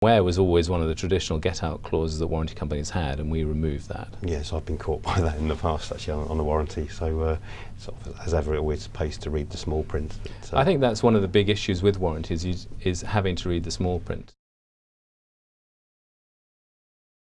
Where was always one of the traditional get-out clauses that warranty companies had, and we removed that. Yes, I've been caught by that in the past, actually, on, on the warranty. So, uh, sort of, as ever, it always pays to read the small print. But, uh, I think that's one of the big issues with warranties, is, is having to read the small print.